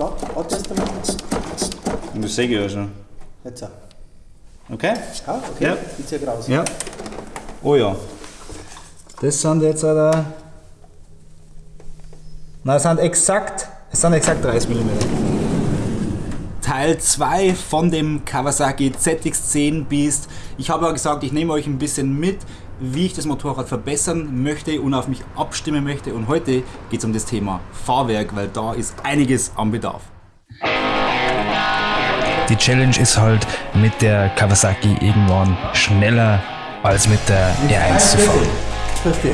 Da, mal. Und das sehe ich ja schon. Jetzt auch. Okay? Ja, okay. Ja. Ich zieh raus. Ja. Oh ja. Das sind jetzt oder. Na, es sind exakt, es sind exakt 30 mm. Teil 2 von dem Kawasaki ZX10 Beast. Ich habe ja gesagt, ich nehme euch ein bisschen mit, wie ich das Motorrad verbessern möchte und auf mich abstimmen möchte. Und heute geht es um das Thema Fahrwerk, weil da ist einiges am Bedarf. Die Challenge ist halt mit der Kawasaki irgendwann schneller als mit der R1 zu fahren. Grüß dich.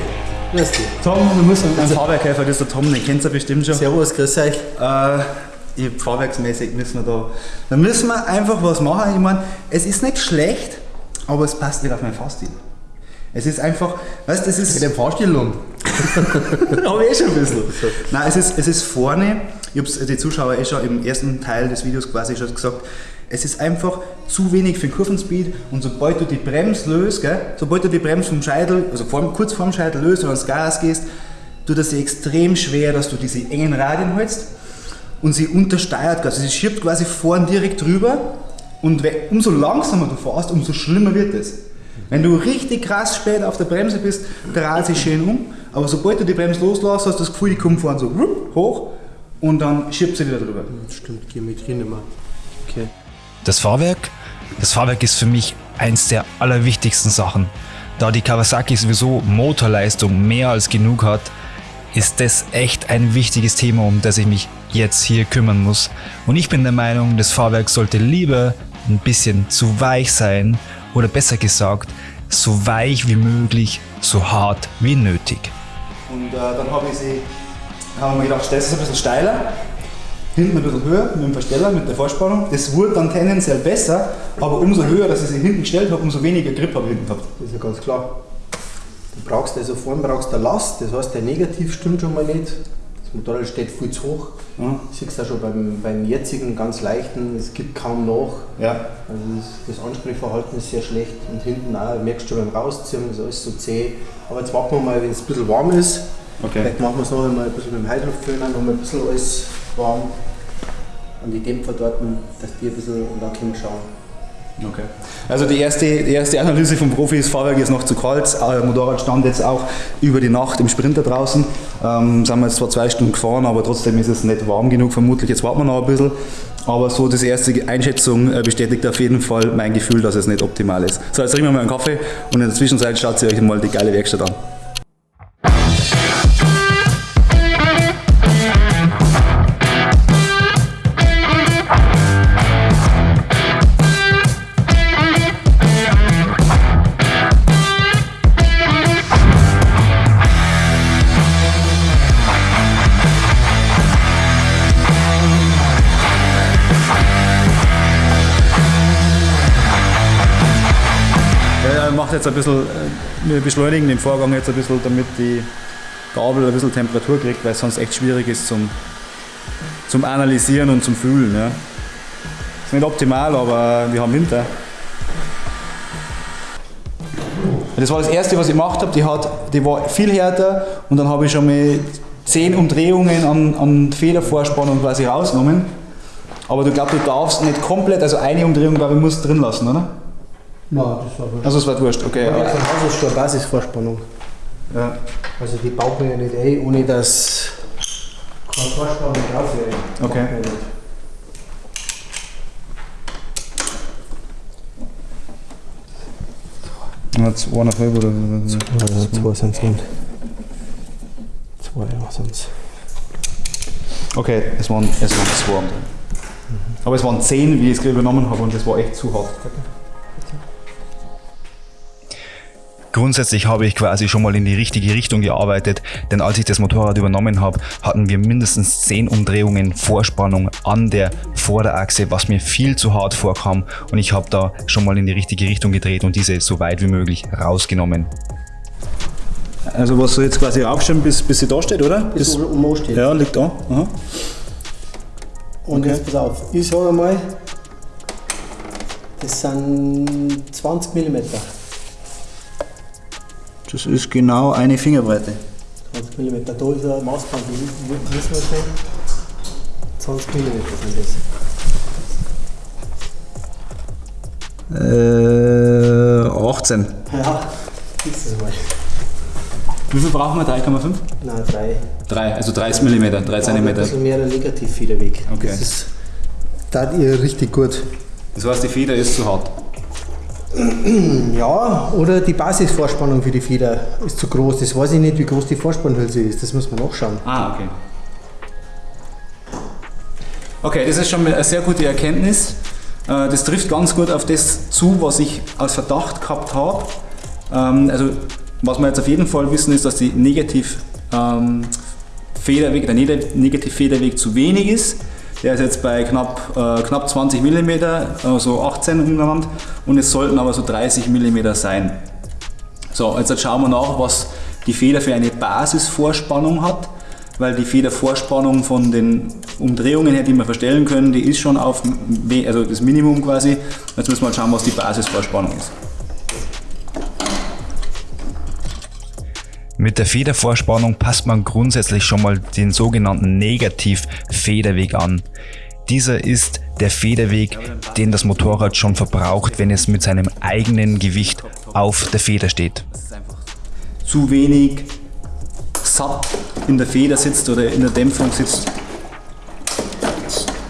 Grüß dich. Tom, wir müssen ein Fahrwerkhelfer, das ist der Tom, den kennt ihr bestimmt schon. Servus, grüß euch. Äh, ich, fahrwerksmäßig müssen wir da. Da müssen wir einfach was machen. Ich meine, es ist nicht schlecht, aber es passt nicht auf meinen Fahrstil. Es ist einfach, weißt du, es ist. Mit Fahrstil um. Aber eh schon ein bisschen. Nein, es ist, es ist vorne, ich habe es die Zuschauer eh schon im ersten Teil des Videos quasi schon gesagt, es ist einfach zu wenig für den Kurvenspeed und sobald du die Bremse löst, gell, sobald du die Bremse vom Scheitel, also vor, kurz vorm Scheitel löst und ans Gas gehst, tut es dir extrem schwer, dass du diese engen Radien hältst und sie untersteuert, also sie schiebt quasi vorn direkt drüber und umso langsamer du fährst, umso schlimmer wird es. Wenn du richtig krass spät auf der Bremse bist, dreht sie schön um, aber sobald du die Bremse loslässt, hast du das Gefühl, die kommt vorne so hoch und dann schiebt sie wieder drüber. Stimmt, Geometrie nicht mehr. Okay. Das Fahrwerk? Das Fahrwerk ist für mich eins der allerwichtigsten Sachen. Da die Kawasaki sowieso Motorleistung mehr als genug hat, ist das echt ein wichtiges Thema, um das ich mich jetzt hier kümmern muss. Und ich bin der Meinung, das Fahrwerk sollte lieber ein bisschen zu weich sein oder besser gesagt, so weich wie möglich, so hart wie nötig. Und äh, dann habe ich sie, haben wir gedacht, stellst du es ein bisschen steiler, hinten ein bisschen höher mit dem Versteller, mit der Vorspannung. Das wurde dann tendenziell besser, aber umso höher, dass ich sie hinten gestellt habe, umso weniger Grip habe ich hinten gehabt. Das ist ja ganz klar. Du brauchst also vorne brauchst du Last, das heißt der Negativ stimmt schon mal nicht. Das Motorrad steht viel zu hoch. Ja. Siehst du auch schon beim, beim jetzigen ganz leichten, es gibt kaum nach. Ja. Also das, das Ansprechverhalten ist sehr schlecht und hinten auch, merkst du schon beim Rausziehen, ist alles so zäh. Aber jetzt warten wir mal, wenn es ein bisschen warm ist. Okay. Vielleicht machen wir es noch einmal ein bisschen mit dem Heißluftföhner, noch mal ein bisschen alles warm. An die Dämpfer dort, dass die ein bisschen und dann können wir schauen. Okay. Also die erste, die erste Analyse vom Profi ist, Fahrwerk ist noch zu kalt, äh, Motorrad stand jetzt auch über die Nacht im Sprinter draußen. Ähm, sind wir jetzt zwar zwei Stunden gefahren, aber trotzdem ist es nicht warm genug vermutlich. Jetzt warten wir noch ein bisschen. Aber so das erste Einschätzung äh, bestätigt auf jeden Fall mein Gefühl, dass es nicht optimal ist. So, jetzt trinken wir mal einen Kaffee und in der Zwischenzeit schaut ihr euch mal die geile Werkstatt an. Jetzt ein bisschen, äh, wir beschleunigen den Vorgang jetzt ein bisschen, damit die Gabel ein bisschen Temperatur kriegt, weil es sonst echt schwierig ist zum, zum Analysieren und zum Fühlen. Ja. Ist nicht optimal, aber wir haben Winter. Das war das erste, was ich gemacht habe. Die, hat, die war viel härter und dann habe ich schon mal 10 Umdrehungen an, an Federvorspannung quasi rausgenommen. Aber du glaubst, du darfst nicht komplett, also eine Umdrehung, glaube ich, musst du drin lassen, oder? Nein, das war Also es war wurscht, okay. Ja, aber- von Haus aus schon eine Basisvorspannung. Ja. Also die baut man ja nicht ein, ohne dass keine Vorspannung drauf wäre. Okay. Ja, zweieinhalb oder Also zwei sind es nicht. Zwei ja, sind es. Okay, es waren, es waren zwei. Tag. Aber es waren zehn, wie ich es gerade übernommen habe und das war echt zu hart. Grundsätzlich habe ich quasi schon mal in die richtige Richtung gearbeitet, denn als ich das Motorrad übernommen habe, hatten wir mindestens 10 Umdrehungen Vorspannung an der Vorderachse, was mir viel zu hart vorkam und ich habe da schon mal in die richtige Richtung gedreht und diese so weit wie möglich rausgenommen. Also was soll jetzt quasi aufstellen, bis, bis sie da steht, oder? Bis Bis, oben oben steht. ja, liegt da. Aha. Und okay. jetzt pass auf, ich sage mal, das sind 20 mm. Das ist genau eine Fingerbreite. 20 mm. Da ist ein Maßband, wie wie wissen wir schon? 20 mm sind das. Äh, 18. Ja, ist es mal. Wie viel brauchen wir? 3,5? Nein, 3. 3, also 30 mm, 3 Ein cm. bisschen mehr der Negativfederweg. Okay. Das ist, da ihr richtig gut. Das heißt, die Feder ist zu hart. Ja, oder die Basisvorspannung für die Feder ist zu groß. Das weiß ich nicht, wie groß die Vorspannhülse ist. Das muss man nachschauen. Ah, okay. Okay, das ist schon eine sehr gute Erkenntnis. Äh, Das trifft ganz gut auf das zu, was ich als Verdacht gehabt habe. Ähm, Also, was wir jetzt auf jeden Fall wissen, ist, dass die Negativ, ähm, Federweg, der Neg- Negativfederweg zu wenig ist. Der ist jetzt bei knapp, äh, knapp 20 mm, also 18 umgenannt, und es sollten aber so 30 mm sein. So, jetzt schauen wir nach, was die Feder für eine Basisvorspannung hat, weil die Federvorspannung von den Umdrehungen her, die wir verstellen können, die ist schon auf also das Minimum quasi. Jetzt müssen wir mal schauen, was die Basisvorspannung ist. Mit der Federvorspannung passt man grundsätzlich schon mal den sogenannten Negativ-Federweg an. Dieser ist der Federweg, den das Motorrad schon verbraucht, wenn es mit seinem eigenen Gewicht auf der Feder steht. Dass es einfach zu wenig satt in der Feder sitzt oder in der Dämpfung sitzt.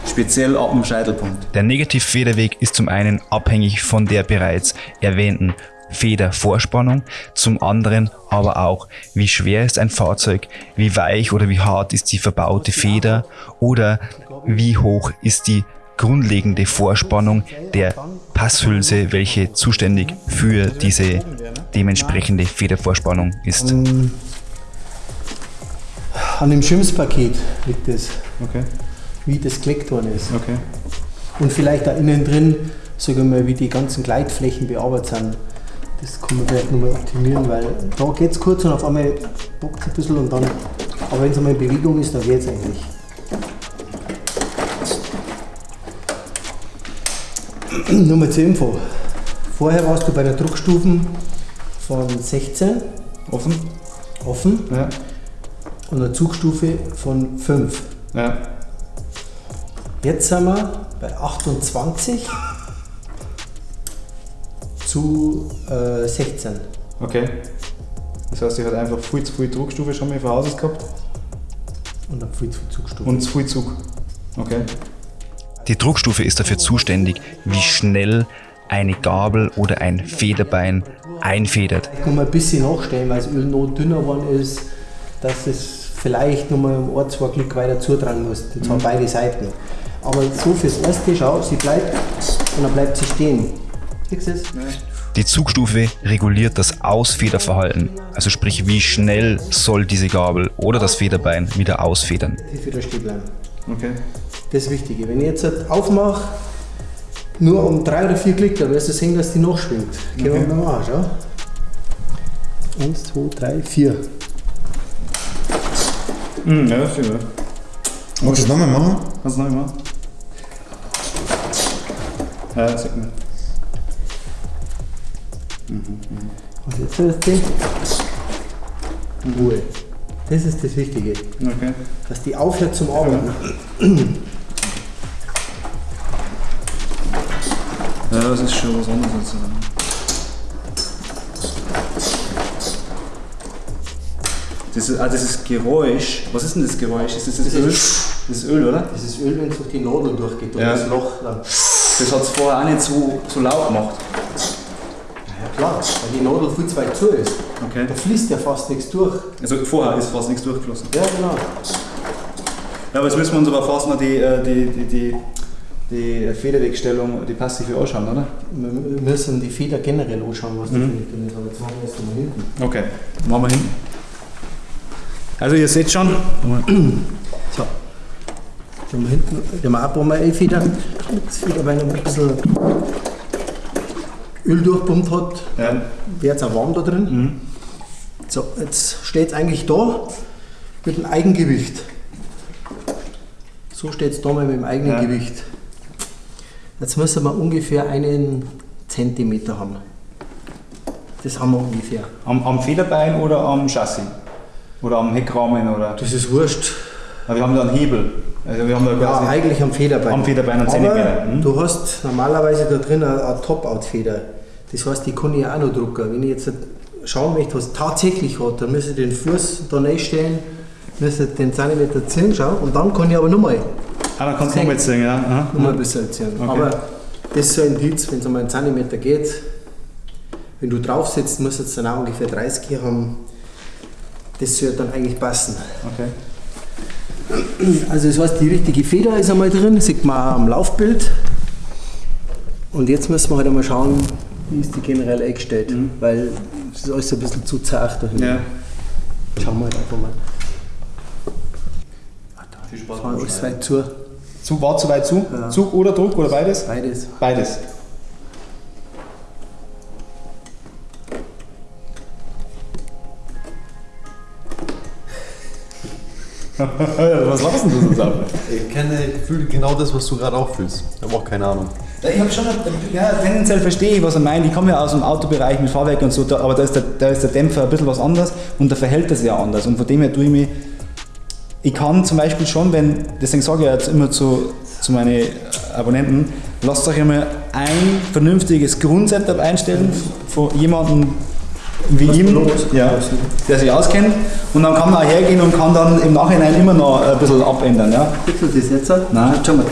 Speziell ab dem Scheitelpunkt. Der Negativfederweg ist zum einen abhängig von der bereits erwähnten Federvorspannung, zum anderen aber auch, wie schwer ist ein Fahrzeug, wie weich oder wie hart ist die verbaute Feder oder wie hoch ist die grundlegende Vorspannung der Passhülse, welche zuständig für diese dementsprechende Federvorspannung ist. An dem Schimpfpaket liegt es, Okay, wie das gelegt worden ist. okay. Und vielleicht da innen drin, sagen wir mal, wie die ganzen Gleitflächen bearbeitet sind. Das kann man vielleicht nochmal optimieren, weil da geht es kurz und auf einmal bockt es ein bisschen und dann, aber wenn es einmal in Bewegung ist, dann geht es eigentlich. Nur mal zur Info. Vorher warst du bei der Druckstufen von 16 Offen? offen Ja. und einer Zugstufe von 5. Ja. Jetzt sind wir bei 28 zu äh, 16. Okay. Das heißt, ich hatte einfach viel zu viel Druckstufe schon mal von Hauses gehabt Und dann viel zu viel Zugstufe. und zu viel Zug. Okay. Die Druckstufe ist dafür zuständig, wie schnell eine Gabel oder ein Federbein einfedert. Ich kann mal ein bisschen nachstellen, weil das Öl noch dünner geworden ist, dass es vielleicht noch mal ein, zwei Klick weiter zutragen muss. Und zwar beide Seiten. Aber so fürs Erste, schau, sie bleibt und dann bleibt sie stehen. Es? Die Zugstufe reguliert das Ausfederverhalten, also sprich wie schnell soll diese Gabel oder das Federbein wieder ausfedern. Die wieder stehen bleiben. Okay. Das ist das Wichtige. Wenn ich jetzt halt aufmache, nur um drei oder vier Klick, dann wirst du sehen, dass die noch schwingt. Gehen wir Okay. mal mal, schau. Eins, zwei, drei, vier. Mhm, ja, das stimmt. Ja. Magst du das nochmal machen? Kannst du noch mal? Ja, sag mal. Und jetzt hörst du Ruhe. Das ist das Wichtige, Okay. dass die aufhört zum Arbeiten. Ja, das ist schon was anderes als sagen. Das ist, ah, das ist Geräusch. Was ist denn das Geräusch? Ist das das, Das Öl? ist- Das ist Öl, oder? Das ist Öl, wenn es durch die Nadel durchgeht, durch Ja. das Loch. Dann. Das hat es vorher auch nicht so, so laut gemacht. Klar, weil die Nadel viel zu weit zu ist. Okay. Da fließt ja fast nichts durch. Also vorher ist fast nichts durchgeflossen. Ja, genau. Ja, aber jetzt müssen wir uns aber fast noch die, äh, die, die, die, die Federwegstellung, die passive anschauen, oder? Wir müssen die Feder generell anschauen, was Mhm. eine drin ist. Aber jetzt machen wir erst mal hinten. Okay, machen wir hin. Also ihr seht schon, So. Die haben wir hinten, die haben wir auch ein paar Mal Feder. Das Federbein noch ein bisschen Öl durchpumpt hat, ja, wird es auch warm da drin. Mhm. So, jetzt steht es eigentlich da mit dem Eigengewicht. So steht es da mal mit dem eigenen Ja. Gewicht. Jetzt müssen wir ungefähr einen Zentimeter haben. Das haben wir ungefähr. am, am Federbein oder am Chassis? Oder am Heckrahmen oder? Das ist wurscht. Aber wir haben da einen Hebel. Also wir haben da Ja, quasi eigentlich am Federbein. Am Federbein und Zentimeter. Mhm. du hast normalerweise da drin eine, eine Top-Out-Feder. Das heißt, die kann ich auch noch drucken. Wenn ich jetzt schauen möchte, was tatsächlich hat, dann müsste ich den Fuß da reinstellen, müsste den Zentimeter ziehen, schau, und dann kann ich aber nochmal Ah, dann kannst du nochmal ziehen, ja. Aha. noch mal ein bisschen ziehen. Okay. Aber das ist so ein Indiz, wenn es einmal einen Zentimeter geht, wenn du drauf sitzt, muss es dann auch ungefähr 30 hier haben. Das sollte dann eigentlich passen. Okay. Also das heißt, die richtige Feder ist einmal drin, sieht man auch am Laufbild. Und jetzt müssen wir halt einmal schauen, wie ist die generell eingestellt, weil es ist alles ein bisschen zu zart da hinten. Ja. Schauen wir halt einfach mal. Viel Das war alles weit zu. Zug war zu weit zu? Ja. Zug oder Druck oder beides? Beides. Beides. Was lachst du so zusammen? Ich kenne, ich fühle genau das, was du gerade auch fühlst. Ich habe auch keine Ahnung. Ich habe schon, ja, tendenziell verstehe ich, was er meint. Ich komme ja aus dem Autobereich mit Fahrwerk und so, da, aber da ist, der, da ist der Dämpfer ein bisschen was anders und der verhält das ja anders. Und von dem her tue ich mich, ich kann zum Beispiel schon, wenn, deswegen sage ich jetzt immer zu, zu meinen Abonnenten, lasst euch einmal ein vernünftiges Grundsetup einstellen von jemandem wie ihm, los? ja, der sich auskennt. Und dann kann man auch hergehen und kann dann im Nachhinein immer noch ein bisschen abändern. Ja? Kriegst du das jetzt? Nein. Schau mal.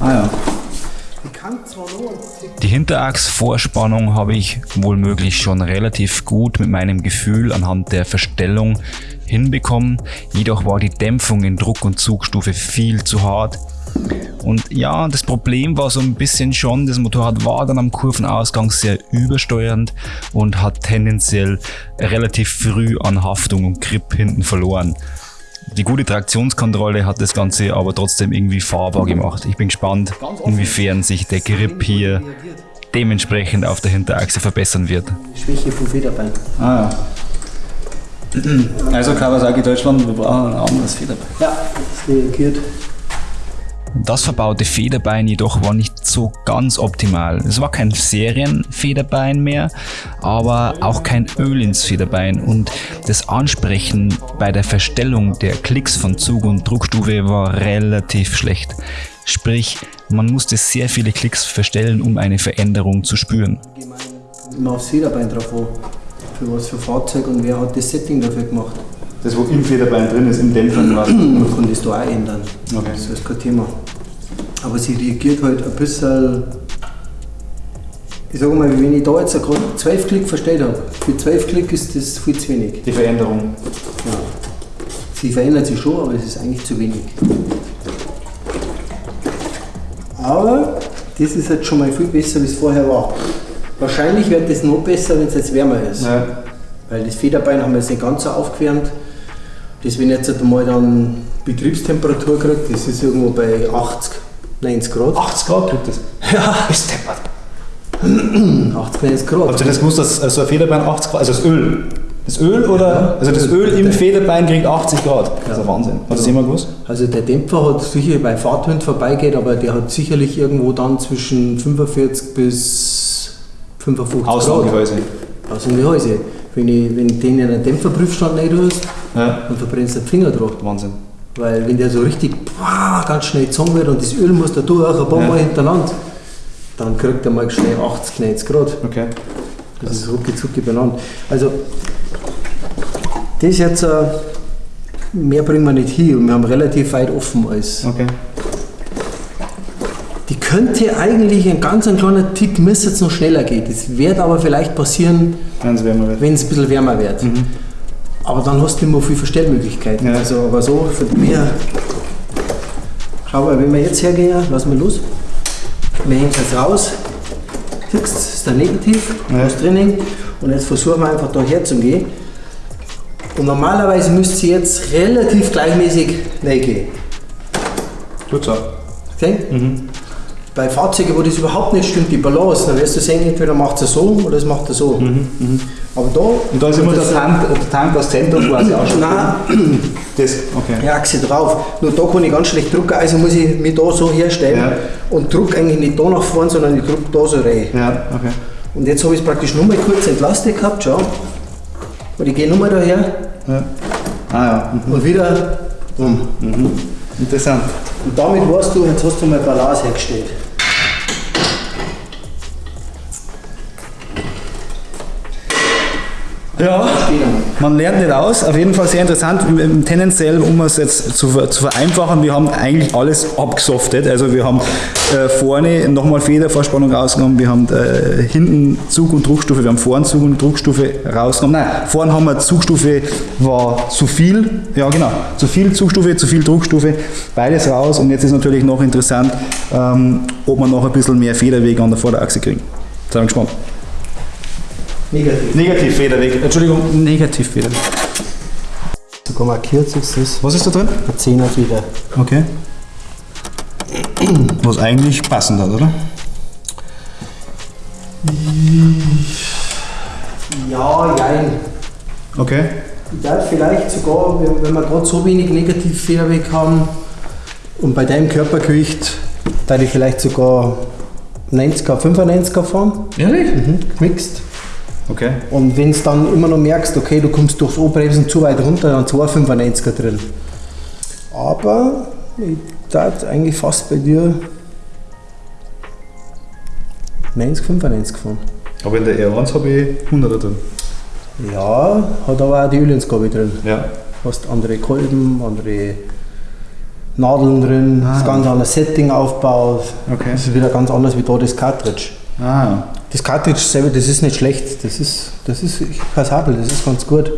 Ah ja. Die Hinterachsvorspannung habe ich wohl möglich schon relativ gut mit meinem Gefühl anhand der Verstellung hinbekommen. Jedoch war die Dämpfung in Druck- und Zugstufe viel zu hart. Und ja, das Problem war so ein bisschen schon, das Motorrad war dann am Kurvenausgang sehr übersteuernd und hat tendenziell relativ früh an Haftung und Grip hinten verloren. Die gute Traktionskontrolle hat das Ganze aber trotzdem irgendwie fahrbar gemacht. Ich bin gespannt, inwiefern sich der Grip hier dementsprechend auf der Hinterachse verbessern wird. Schwäche vom Federbein. Ah ja. Also Kawasaki Deutschland, wir brauchen ein anderes Federbein. Ja, ist reagiert. Das verbaute Federbein jedoch war nicht so ganz optimal. Es war kein Serienfederbein mehr, aber auch kein Öl ins Federbein und das Ansprechen bei der Verstellung der Klicks von Zug- und Druckstufe war relativ schlecht. Sprich, man musste sehr viele Klicks verstellen, um eine Veränderung zu spüren. Immer aufs Federbein drauf an. Für was für Fahrzeug und wer hat das Setting dafür gemacht. Das, wo im Federbein drin ist, im Dämpfer quasi. Man kann das da auch ändern. Okay. Das ist kein Thema. Aber sie reagiert halt ein bisschen. Ich sage mal, wenn ich da jetzt gerade 12 Klick verstellt habe, für 12 Klick ist das viel zu wenig. Die Veränderung. Ja. Sie verändert sich schon, aber es ist eigentlich zu wenig. Aber das ist jetzt schon mal viel besser, wie es vorher war. Wahrscheinlich wird das noch besser, wenn es jetzt wärmer ist. Ja. Weil das Federbein haben wir jetzt nicht ganz so aufgewärmt. Das, wenn ich jetzt einmal dann Betriebstemperatur kriege, das ist irgendwo bei 80, 90 Grad. 80 Grad kriegt das. Ja, Ist deppert. 80, 90 Grad. Habt ihr das gewusst, dass so ein Federbein 80 Grad, also das Öl, das Öl oder, also das Öl im Federbein kriegt 80 Grad. Das ist ein Wahnsinn. Hast du das jemand gewusst? Also der Dämpfer hat sicher bei Fahrtwind vorbeigeht, aber der hat sicherlich irgendwo dann zwischen 45 bis 55 Grad. Außengehäuse. Außengehäuse. Wenn, ich, wenn den in einen Dämpferprüfstand rein tust, Ja. dann verbrennst den Finger drauf. Wahnsinn. Weil wenn der so richtig boah, ganz schnell gezogen wird und das Öl muss da durch, ein paar Ja. Mal hintereinander, dann kriegt er mal schnell 80, 90 Grad. Okay. Das ist rucki zucki benannt. Also, das jetzt, äh, mehr bringen wir nicht hin und wir haben relativ weit offen alles. Okay. Die könnte eigentlich ein ganz ein kleiner Tick, müsste jetzt noch schneller gehen. Das wird aber vielleicht passieren, Wenn es wärmer wird. ein bisschen wärmer wird. Aber dann hast du nicht mehr viel Verstellmöglichkeiten. Ja. Also, aber so von mir. Schau mal, wenn wir jetzt hergehen, lassen wir los. Wir hängen es jetzt raus. Das ist der Negativ, Ja. das Training. Und jetzt versuchen wir einfach da herzugehen. Und normalerweise müsste sie jetzt relativ gleichmäßig reingehen. Tut so. Okay? Bei Fahrzeugen, wo das überhaupt nicht stimmt, die Balance, dann wirst du sehen, entweder macht er so oder es macht er so. Aber da. Und da ist immer der das- Tank, der Tank das Zentrum quasi auch schon. Nein, Das, okay. die Achse drauf. Nur da kann ich ganz schlecht drucken, also muss ich mich da so herstellen Ja. und druck eigentlich nicht da nach vorne, sondern ich druck da so rein. Ja, okay. Und jetzt habe ich es praktisch nur mal kurz entlastet gehabt, schau. Und ich gehe nur mal daher Ja. Ah ja. Mhm. und wieder rum. Interessant. Und damit weißt du, jetzt hast du mal Balance hergestellt. Ja, man lernt nicht aus. Auf jeden Fall sehr interessant. Tendenziell, um es jetzt zu, zu vereinfachen, wir haben eigentlich alles abgesoftet. Also wir haben äh, vorne nochmal Federvorspannung rausgenommen, wir haben äh, hinten Zug- und Druckstufe, wir haben vorne Zug- und Druckstufe rausgenommen. Nein, vorne haben wir Zugstufe war zu viel. Ja genau, zu viel Zugstufe, zu viel Druckstufe, beides raus. Und jetzt ist natürlich noch interessant, ähm, ob wir noch ein bisschen mehr Federweg an der Vorderachse kriegen. Sind wir gespannt. Negativ. Negativ-Federweg, Entschuldigung, Negativ-Federweg. Sogar markiert ist das. Was ist da drin? Ein Zehner wieder. Okay. Was eigentlich passend hat, oder? Ja, jein. Okay. Ich darf vielleicht sogar, wenn, wir gerade so wenig Negativ-Federweg haben und bei deinem Körpergewicht, da ich vielleicht sogar 90er, 95er fahren, Ehrlich? mhm. gemixt. Okay. Und wenn du dann immer noch merkst, okay, du kommst durchs O-Bremsen zu weit runter, dann 295er drin. Aber ich darf eigentlich fast bei dir 90, 95 fahren. Aber in der R1 habe ich 100er drin. Ja, hat aber auch die Ölinsgabe drin. Ja. hast andere Kolben, andere Nadeln drin, das ganz anderes Setting aufgebaut. Okay. Das ist wieder ganz anders wie da das Cartridge. Ah. Das Cartridge selber, das ist nicht schlecht, das ist, das ist passabel, das ist ganz gut.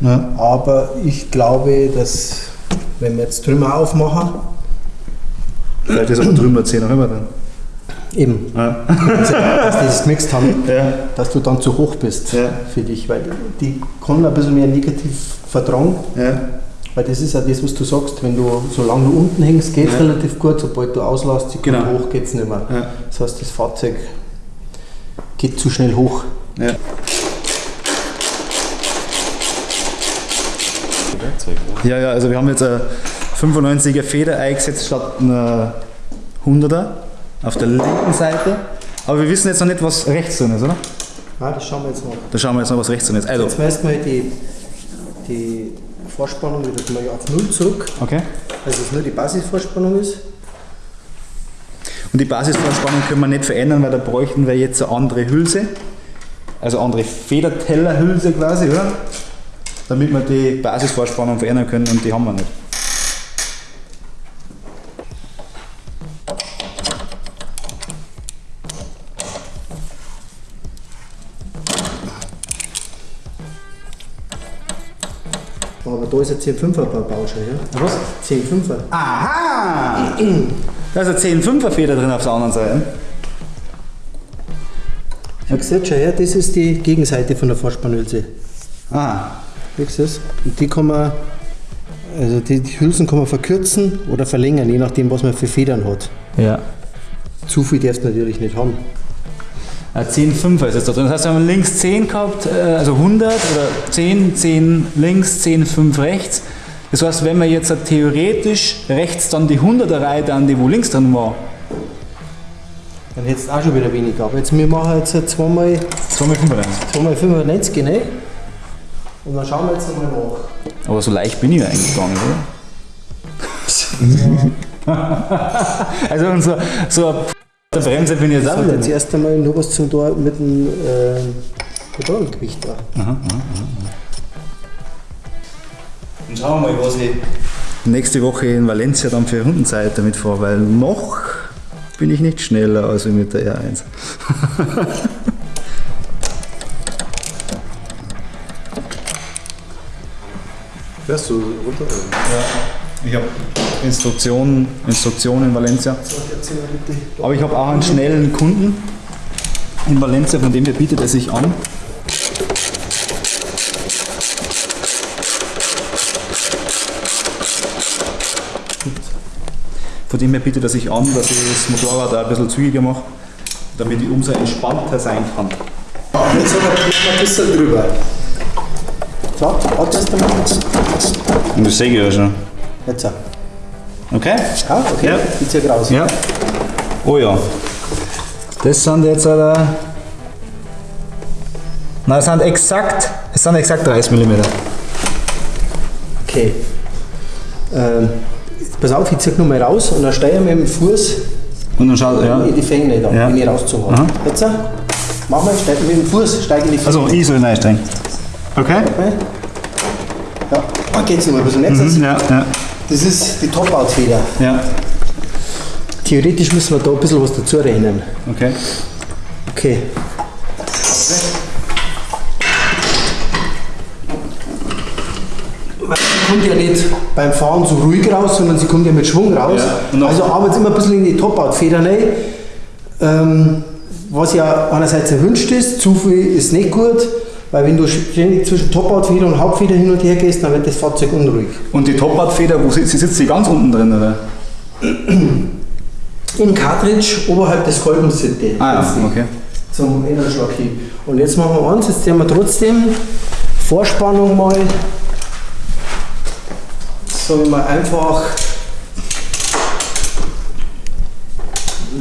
Ja. Aber ich glaube, dass wenn wir jetzt Trümmer aufmachen, Vielleicht ist aber drüben der 10er immer drin. eben, Ja. dass die das gemixt haben, Ja. dass du dann zu hoch bist Ja. für dich, weil die können ein bisschen mehr negativ vertragen. Weil das ist ja das, was du sagst, wenn du, solange du unten hängst, geht es relativ gut, sobald du auslässt, die Genau. hoch geht es nicht mehr. Das heißt, das Fahrzeug geht zu schnell hoch. Ja. Ja, ja, also wir haben jetzt eine 95er Feder eingesetzt statt einer 100er auf der linken Seite. Aber wir wissen jetzt noch nicht, was rechts drin ist, oder? Ja, das schauen wir jetzt noch. Da schauen wir jetzt noch, was rechts drin ist. Also, Jetzt meist mal die, die Vorspannung wieder auf Null zurück, okay. dass es nur die Basisvorspannung ist. Und die Basisvorspannung können wir nicht verändern, weil da bräuchten wir jetzt eine andere Hülse. Also andere Federtellerhülse quasi, oder? Damit wir die Basisvorspannung verändern können und die haben wir nicht. Aber da ist ein 10-5er Bauscher, ja? Was? 10-5er. Aha! Da ist eine 10-5er Feder drin auf der anderen Seite. Du jetzt schon her, das ist die Gegenseite von der Vorspannhülse. Ah, Siehst du das? Und die kann man, also die, die Hülsen kann man verkürzen oder verlängern, je nachdem, was man für Federn hat. Ja. Zu viel darfst du natürlich nicht haben. Ein 10,5er ist jetzt da drin. Das heißt, wir haben links 10 gehabt, äh, also 100 oder 10, 10 links, 10, 5 rechts. Das heißt, wenn wir jetzt theoretisch rechts dann die 100er Reihe dann, die wo links drin war, Dann hättest du auch schon wieder weniger. Aber jetzt, wir machen jetzt zweimal, 2,95. zweimal 95, ne? Und dann schauen wir jetzt einmal nach. Aber so leicht bin ich eigentlich gar nicht, oder? also so, so eine Bremse bin ich jetzt Das auch wieder jetzt erst einmal nur was zum tun mit dem äh, Pedalgewicht da. Dann schauen wir mal, was ich nächste Woche in Valencia dann für Rundenzeit damit fahre, weil noch bin ich nicht schneller als mit der R1. Fährst du runter? Ich habe Instruktionen, Instruktionen in Valencia. Aber ich habe auch einen schnellen Kunden in Valencia, von dem her bietet er sich an. Von dem her bietet er sich an, dass ich das Motorrad auch ein bisschen zügiger mache, damit ich umso entspannter sein kann. Jetzt haben wir ein bisschen drüber. So, erst einmal. Und das sehe ich ja schon. Jetzt. so. Okay? Ja, okay. Ja. Geht's ja raus. Ja. Oh ja. Das sind jetzt äh, Nein, es sind exakt, es sind exakt 30 mm. Okay. Ähm, pass auf, ich zieh nur mal raus und dann steige ich mit dem Fuß Und dann schaut, ja. in die Fänge da, Ja. wenn ich rauszuhauen. Aha. Jetzt, äh, mach mal, steig mit dem Fuß, steige in die Fänge. Also ich soll reinsteigen. Okay? Okay. Ja, dann geht's noch mal ein bisschen. Jetzt, Mhm, ja, ja, Das ist die Top-Out-Feder. ja. Theoretisch müssen wir da ein bisschen was dazu rechnen. Okay. Okay. Weil Sie kommt ja nicht beim Fahren so ruhig raus, sondern sie kommt ja mit Schwung raus. Ja, Also arbeitet immer ein bisschen in die Top-Out-Feder rein. Ähm, was ja einerseits erwünscht ist, zu viel ist nicht gut, weil wenn du ständig zwischen Top-Out-Feder und Hauptfeder hin und her gehst, dann wird das Fahrzeug unruhig. Und die Top-Out-Feder, wo sitzt sie? Sitzt die ganz unten drin, oder? Im Cartridge oberhalb des Kolbensitte. Ah ja, okay. zum Innenschlag hin. Und jetzt machen wir eins, jetzt sehen wir trotzdem Vorspannung mal, sagen wir mal einfach,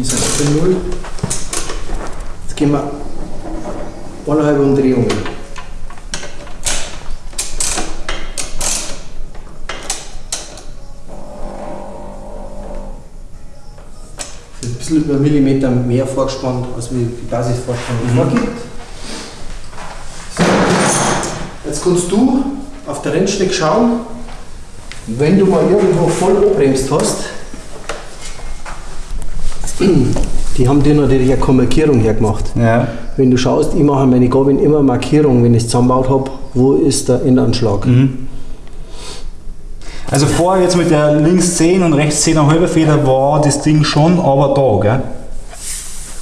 ist das bei null? Jetzt gehen wir eineinhalb Umdrehungen. Ein bisschen über einen Millimeter mehr vorgespannt, als wie die Basisvorspannung vorgibt. So. Jetzt kannst du auf der Rennstrecke schauen, wenn du mal irgendwo voll abbremst hast, die haben dir natürlich eine keine Markierung hergemacht. Ja. Wenn du schaust, ich mache meine Gabeln immer Markierung, wenn ich es zusammengebaut habe, wo ist der Innenanschlag. Also vorher jetzt mit der links 10 und rechts 10 halbe Feder war das Ding schon aber da, gell?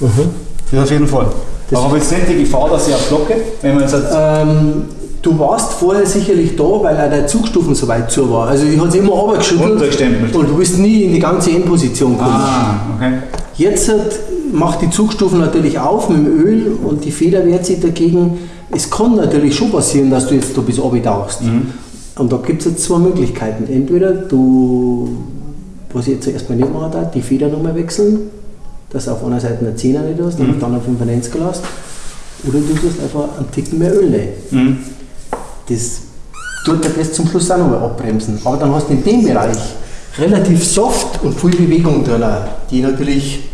Mhm. Das auf jeden Fall. Das- aber jetzt nicht die Gefahr, dass ich auf Glocke, wenn man jetzt Ähm, du warst vorher sicherlich da, weil auch der Zugstufen so weit zu war. Also ich habe es immer runtergeschüttelt und du bist nie in die ganze Endposition gekommen. Ah, okay. Jetzt hat, macht die Zugstufen natürlich auf mit dem Öl und die Feder wehrt sich dagegen. Es kann natürlich schon passieren, dass du jetzt da bis oben tauchst. Und da gibt es jetzt zwei Möglichkeiten. Entweder du, was ich jetzt erstmal nicht machen darf, die Feder nochmal wechseln, dass du auf einer Seite eine 10er nicht hast, und auf der anderen 95 lässt. Oder du tust einfach einen Ticken mehr Öl rein. Das tut dir das zum Schluss auch nochmal abbremsen. Aber dann hast du in dem Bereich relativ soft und viel Bewegung drin, die natürlich,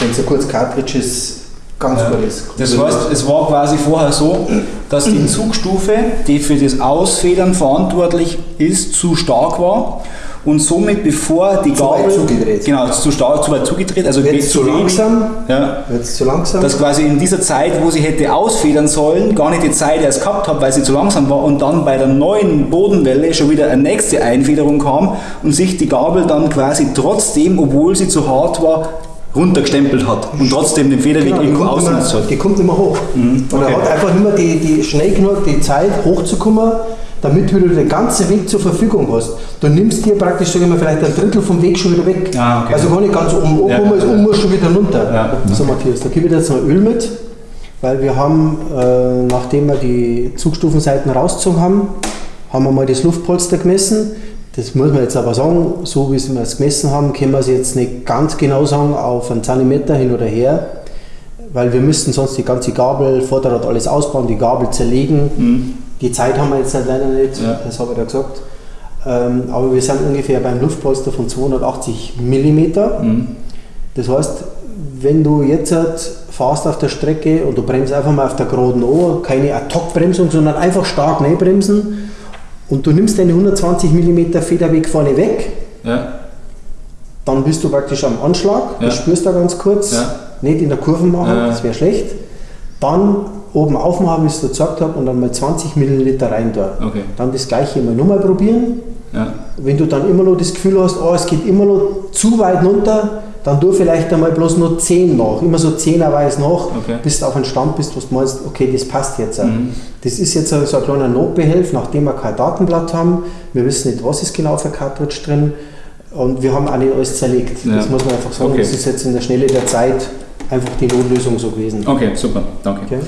wenn es ein kurz Cartridge ist, ganz gut ist. Das heißt, es war quasi vorher so, dass die Zugstufe, die für das Ausfedern verantwortlich ist, zu stark war und somit bevor die Zu weit Gabel zugedreht. genau zu stark zu weit zugedreht, also Jetzt zu langsam, ja, jetzt zu langsam. dass quasi in dieser Zeit, wo sie hätte ausfedern sollen, gar nicht die Zeit erst gehabt hat, weil sie zu langsam war und dann bei der neuen Bodenwelle schon wieder eine nächste Einfederung kam und sich die Gabel dann quasi trotzdem, obwohl sie zu hart war, runtergestempelt hat und trotzdem den Federweg Genau, irgendwo ausgenutzt hat. die kommt immer hoch. Und okay. er hat einfach nicht mehr die, die schnell genug die Zeit hochzukommen, damit du den ganzen Weg zur Verfügung hast. Du nimmst dir praktisch, sagen wir, vielleicht ein Drittel vom Weg schon wieder weg. Ah, okay. Also gar nicht ganz oben oben, Ja, ist oben schon wieder runter. Ja. So Matthias, da gebe ich dir jetzt noch Öl mit, weil wir haben, äh, nachdem wir die Zugstufenseiten rausgezogen haben, haben wir mal das Luftpolster gemessen. Das muss man jetzt aber sagen, so wie wir es gemessen haben, können wir es jetzt nicht ganz genau sagen, auf einen Zentimeter hin oder her, weil wir müssten sonst die ganze Gabel, Vorderrad alles ausbauen, die Gabel zerlegen. Die Zeit haben wir jetzt halt leider nicht, Ja. das habe ich da gesagt. Ähm, aber wir sind ungefähr beim Luftpolster von 280 Millimeter. Das heißt, wenn du jetzt halt fährst auf der Strecke und du bremst einfach mal auf der geraden an, keine Ad-Hoc-Bremsung, sondern einfach stark bremsen und du nimmst deine 120 mm Federweg vorne weg, Ja. dann bist du praktisch am Anschlag, Ja. das spürst du ganz kurz, Ja. nicht in der Kurve machen, das wäre schlecht. Dann oben aufmachen, wie ich es gesagt habe, und dann mal 20 Milliliter rein da. Okay. Dann das gleiche mal nochmal probieren. Ja. Wenn du dann immer noch das Gefühl hast, oh, es geht immer noch zu weit runter, dann tu vielleicht einmal bloß nur 10 nach. Immer so 10er weiß nach, Okay. bis du auf einen Stand bist, wo du meinst, okay, das passt jetzt. Das ist jetzt so so ein kleiner Notbehelf, nachdem wir kein Datenblatt haben. Wir wissen nicht, was ist genau für Cartridge drin. Und wir haben auch nicht alles zerlegt. Ja. Das muss man einfach sagen. Okay. Das ist jetzt in der Schnelle der Zeit einfach die Notlösung so gewesen. Okay, super, danke. Okay?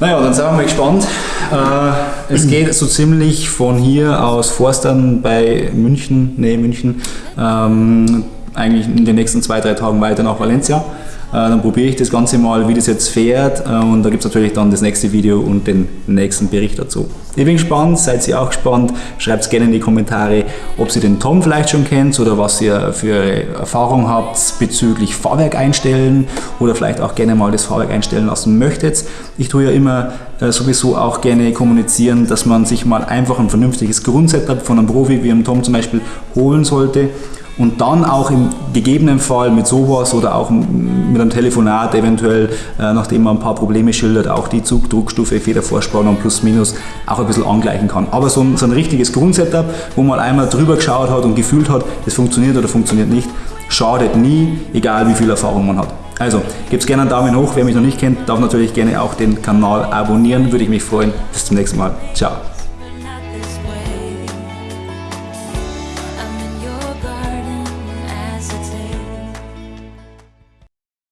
Naja, dann sind wir mal gespannt. Äh, es geht so ziemlich von hier aus Forstern bei München, nee, München, ähm, eigentlich in den nächsten zwei, drei Tagen weiter nach Valencia. Dann probiere ich das Ganze mal, wie das jetzt fährt äh, und da gibt es natürlich dann das nächste Video und den nächsten Bericht dazu. Ich bin gespannt, seid ihr auch gespannt, schreibt gerne in die Kommentare, ob ihr den Tom vielleicht schon kennt oder was ihr für Erfahrung habt bezüglich Fahrwerk einstellen oder vielleicht auch gerne mal das Fahrwerk einstellen lassen möchtet. Ich tue ja immer äh, sowieso auch gerne kommunizieren, dass man sich mal einfach ein vernünftiges Grundsetup von einem Profi wie einem Tom zum Beispiel holen sollte und dann auch im gegebenen Fall mit sowas oder auch mit einem Telefonat eventuell, äh, nachdem man ein paar Probleme schildert, auch die Zugdruckstufe, Federvorspannung plus minus auch ein bisschen angleichen kann. Aber so ein, so ein richtiges Grundsetup, wo man einmal drüber geschaut hat und gefühlt hat, das funktioniert oder funktioniert nicht, schadet nie, egal wie viel Erfahrung man hat. Also, gebt gerne einen Daumen hoch. Wer mich noch nicht kennt, darf natürlich gerne auch den Kanal abonnieren. Würde ich mich freuen. Bis zum nächsten Mal. Ciao.